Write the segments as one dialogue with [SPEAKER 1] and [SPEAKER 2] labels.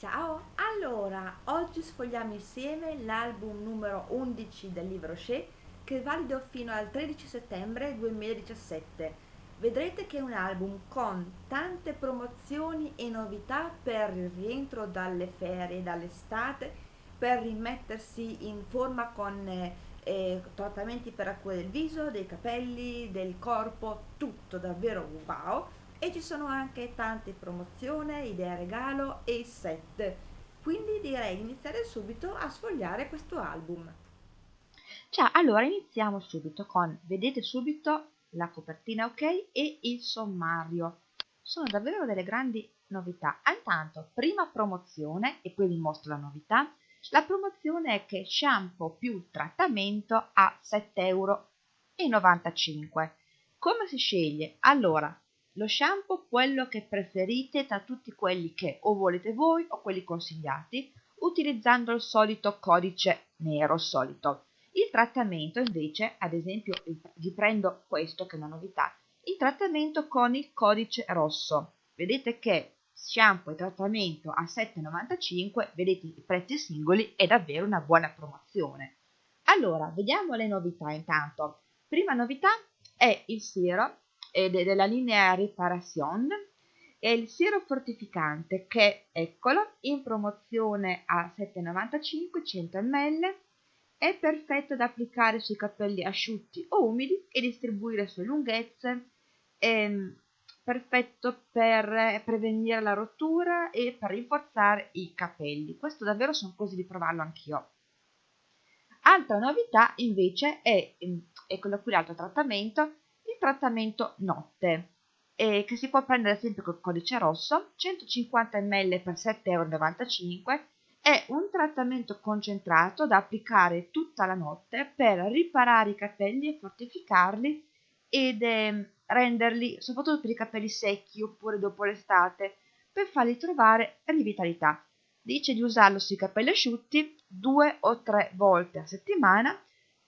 [SPEAKER 1] Ciao, allora oggi sfogliamo insieme l'album numero 11 del libro Shea che è valido fino al 13 settembre 2017. Vedrete che è un album con tante promozioni e novità per il rientro dalle ferie, dall'estate, per rimettersi in forma con eh, trattamenti per acqua del viso, dei capelli, del corpo, tutto davvero wow e ci sono anche tante promozioni, idee regalo e set. Quindi direi di iniziare subito a sfogliare questo album.
[SPEAKER 2] Ciao, allora iniziamo subito con, vedete subito la copertina ok e il sommario. Sono davvero delle grandi novità. Intanto, prima promozione, e poi vi mostro la novità. La promozione è che shampoo più trattamento a 7,95 euro. Come si sceglie? Allora, lo shampoo quello che preferite tra tutti quelli che o volete voi o quelli consigliati utilizzando il solito codice nero solito. Il trattamento invece, ad esempio, vi prendo questo che è una novità, il trattamento con il codice rosso. Vedete che shampoo e trattamento a 7,95, vedete i prezzi singoli, è davvero una buona promozione. Allora, vediamo le novità intanto. Prima novità è il siero ed è della linea Reparation è il siero fortificante che eccolo in promozione a 7,95 100 ml è perfetto da applicare sui capelli asciutti o umidi e distribuire su lunghezze. È mm, perfetto per prevenire la rottura e per rinforzare i capelli. Questo davvero sono così di provarlo anch'io. Altra novità invece è mm, eccolo qui l'altro trattamento trattamento notte eh, che si può prendere sempre col codice rosso 150 ml per 7,95 euro è un trattamento concentrato da applicare tutta la notte per riparare i capelli e fortificarli ed eh, renderli, soprattutto per i capelli secchi oppure dopo l'estate, per farli trovare rivitalità. Dice di usarlo sui capelli asciutti due o tre volte a settimana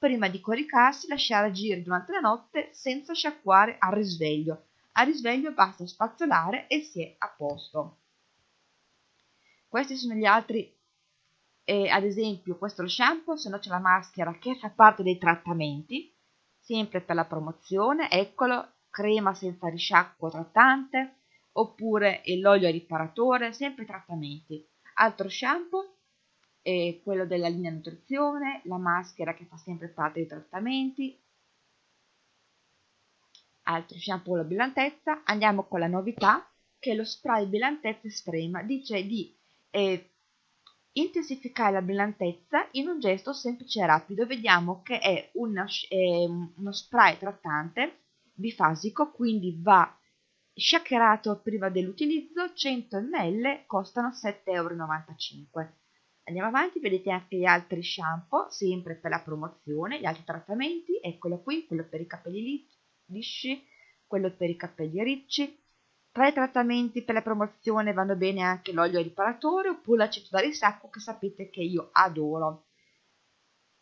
[SPEAKER 2] prima di coricarsi lasciare agire durante la notte senza sciacquare al risveglio. Al risveglio basta spazzolare e si è a posto. Questi sono gli altri, eh, ad esempio questo è lo shampoo, se no c'è la maschera che fa parte dei trattamenti, sempre per la promozione, eccolo, crema senza risciacquo trattante, oppure l'olio riparatore, sempre trattamenti. Altro shampoo, e quello della linea nutrizione, la maschera che fa sempre parte dei trattamenti, altro shampoo la brillantezza, andiamo con la novità che è lo spray brillantezza estrema, dice di eh, intensificare la brillantezza in un gesto semplice e rapido, vediamo che è una, eh, uno spray trattante bifasico, quindi va shackerato prima dell'utilizzo, 100 ml costano 7,95 euro Andiamo avanti, vedete anche gli altri shampoo, sempre per la promozione, gli altri trattamenti, eccolo qui, quello per i capelli lisci, quello per i capelli ricci. Tra i trattamenti per la promozione vanno bene anche l'olio riparatore oppure l'aceto da risacco che sapete che io adoro.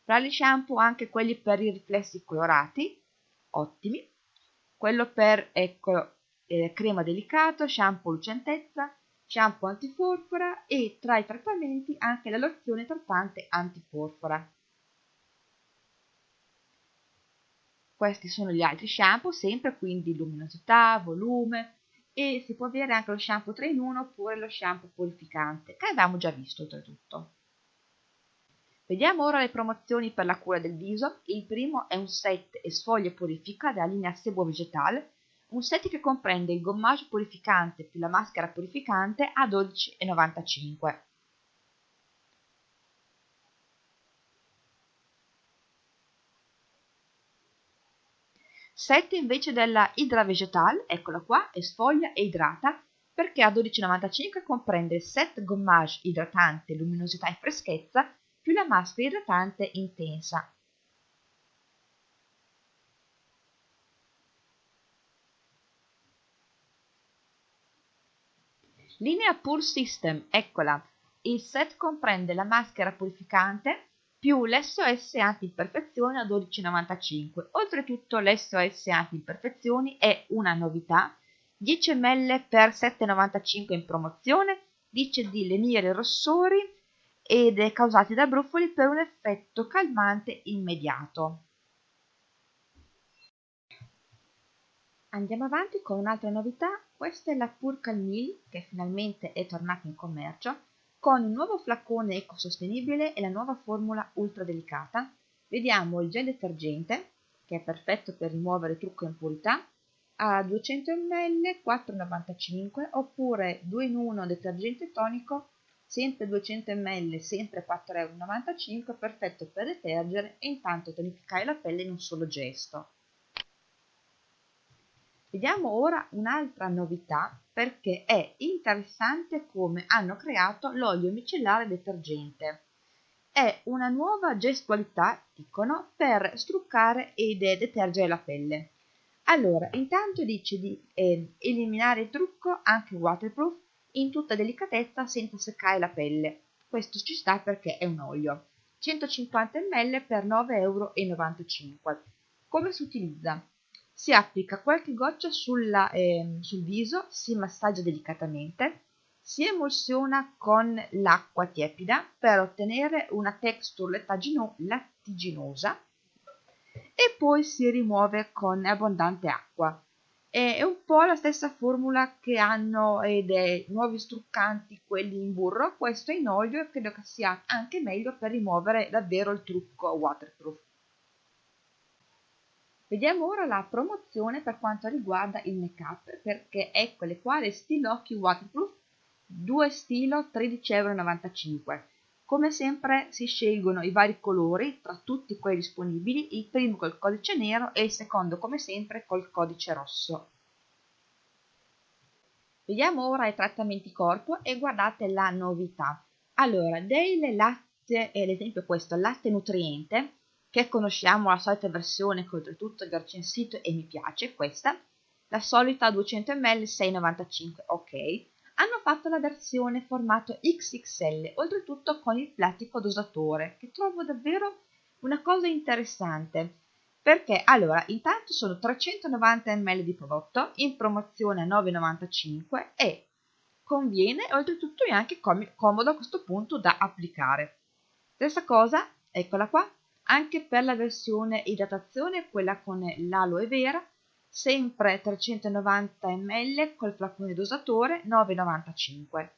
[SPEAKER 2] Tra gli shampoo anche quelli per i riflessi colorati, ottimi. Quello per, ecco, eh, crema delicato, shampoo lucentezza, shampoo antiporfora e tra i trattamenti anche la lozione trattante antiporfora. Questi sono gli altri shampoo, sempre quindi luminosità, volume e si può avere anche lo shampoo 3 in 1 oppure lo shampoo purificante che avevamo già visto oltretutto. Vediamo ora le promozioni per la cura del viso. Il primo è un set e sfoglia purifica della linea Sebo Vegetale un set che comprende il gommage purificante più la maschera purificante a 12,95 Set invece della Hydra Vegetal, eccola qua, è sfoglia e idrata, perché a 12,95 comprende il set gommage idratante, luminosità e freschezza, più la maschera idratante intensa, Linea Pure System, eccola. Il set comprende la maschera purificante più l'SOS anti-imperfezioni a 12,95. Oltretutto l'SOS anti-imperfezioni è una novità, 10 ml per 7,95 in promozione dice di lenire rossori ed è causati da brufoli per un effetto calmante immediato. Andiamo avanti con un'altra novità, questa è la Purcal Meal che finalmente è tornata in commercio con il nuovo flacone ecosostenibile e la nuova formula ultra delicata. Vediamo il gel detergente che è perfetto per rimuovere trucco e impurità a 200 ml 4,95 oppure 2 in 1 detergente tonico sempre 200 ml sempre 4,95 euro perfetto per detergere e intanto tonificare la pelle in un solo gesto Vediamo ora un'altra novità perché è interessante come hanno creato l'olio micellare detergente. È una nuova gestualità, dicono, per struccare ed detergere la pelle. Allora, intanto dice di eh, eliminare il trucco anche waterproof in tutta delicatezza senza seccare la pelle. Questo ci sta perché è un olio. 150 ml per 9,95 euro. Come si utilizza? Si applica qualche goccia sulla, eh, sul viso, si massaggia delicatamente, si emulsiona con l'acqua tiepida per ottenere una texture lattiginosa e poi si rimuove con abbondante acqua. È un po' la stessa formula che hanno eh, dei nuovi struccanti, quelli in burro, questo è in olio e credo che sia anche meglio per rimuovere davvero il trucco waterproof. Vediamo ora la promozione per quanto riguarda il make up, perché eccole qua le stilocchi waterproof, due stilo 13,95 euro. Come sempre si scelgono i vari colori tra tutti quelli disponibili, il primo col codice nero e il secondo come sempre col codice rosso. Vediamo ora i trattamenti corpo e guardate la novità. Allora, delle latte, ad esempio questo, latte nutriente, che conosciamo la solita versione che oltretutto vi ho recensito e mi piace, questa, la solita 200 ml 6,95, ok, hanno fatto la versione formato XXL, oltretutto con il plattico dosatore, che trovo davvero una cosa interessante, perché? Allora intanto sono 390 ml di prodotto in promozione a 9,95 e conviene oltretutto è anche comodo a questo punto da applicare. Stessa cosa, eccola qua, anche per la versione idratazione, quella con l'aloe vera, sempre 390 ml col flacone dosatore 9,95.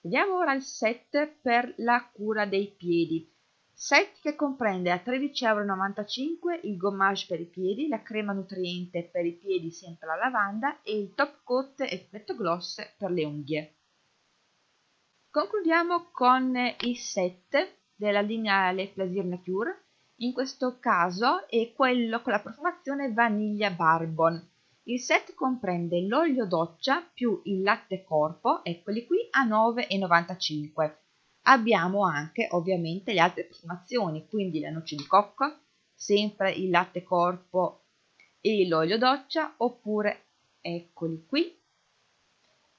[SPEAKER 2] Vediamo ora il set per la cura dei piedi. Set che comprende a 13,95€ il gommage per i piedi, la crema nutriente per i piedi sempre alla lavanda e il top coat effetto gloss per le unghie. Concludiamo con il set della linea Le Plaisir Nature, in questo caso è quello con la profumazione vaniglia barbon. Il set comprende l'olio doccia più il latte corpo, eccoli qui, a 9,95 Abbiamo anche ovviamente le altre profumazioni, quindi la noce di cocco, sempre il latte corpo e l'olio doccia, oppure eccoli qui,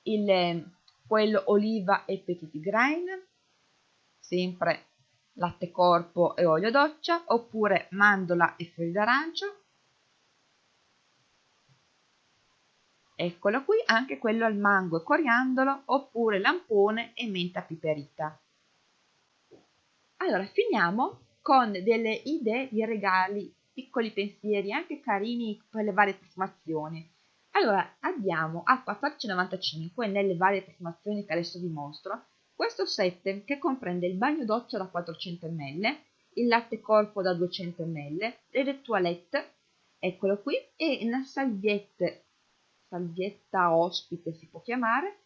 [SPEAKER 2] il, quello oliva e petit grain, sempre latte corpo e olio doccia, oppure mandola e fiori d'arancio. Eccolo qui, anche quello al mango e coriandolo, oppure lampone e menta piperita. Allora, finiamo con delle idee di regali, piccoli pensieri, anche carini per le varie profumazioni. Allora, abbiamo a 14,95 nelle varie profumazioni che adesso vi mostro, questo set che comprende il bagno doccia da 400 ml, il latte corpo da 200 ml, le toilette, eccolo qui, e una salvietta, salvietta ospite si può chiamare,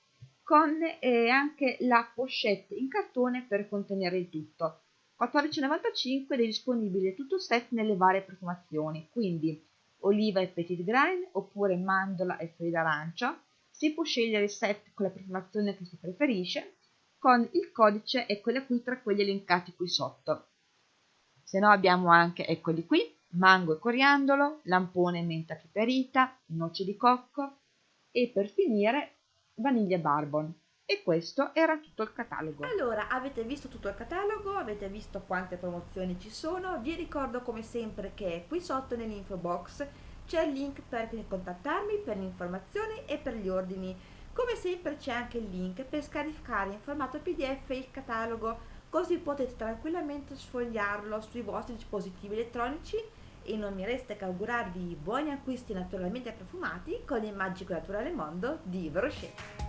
[SPEAKER 2] con eh, anche la pochette in cartone per contenere il tutto. 14,95 ed è disponibile tutto il set nelle varie profumazioni, quindi oliva e petit grain oppure mandola e fiori d'arancia. Si può scegliere il set con la profumazione che si preferisce, con il codice e quelle qui tra quelli elencati qui sotto. Se no abbiamo anche, eccoli qui, mango e coriandolo, lampone e menta piperita, noce di cocco e per finire vaniglia barbon. E questo era tutto il catalogo.
[SPEAKER 1] Allora, avete visto tutto il catalogo, avete visto quante promozioni ci sono. Vi ricordo come sempre che qui sotto nell'info box c'è il link per contattarmi per le informazioni e per gli ordini. Come sempre c'è anche il link per scaricare in formato PDF il catalogo, così potete tranquillamente sfogliarlo sui vostri dispositivi elettronici e non mi resta che augurarvi buoni acquisti naturalmente profumati con il magico naturale mondo di Brochet.